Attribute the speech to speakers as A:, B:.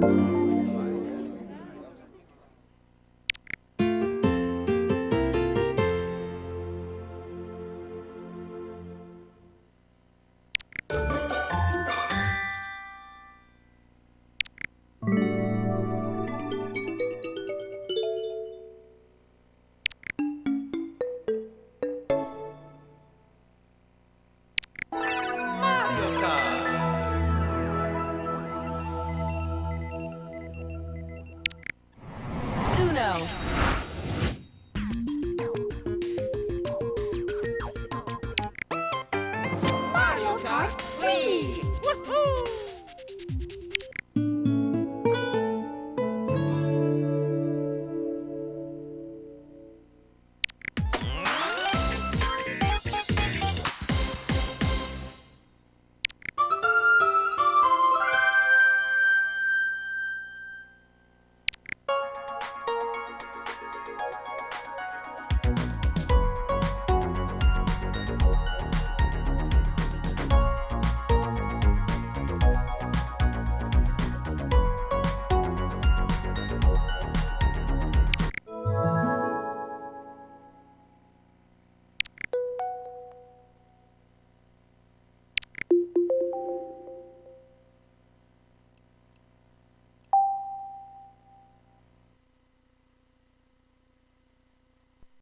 A: Thank you.
B: are free! Woohoo!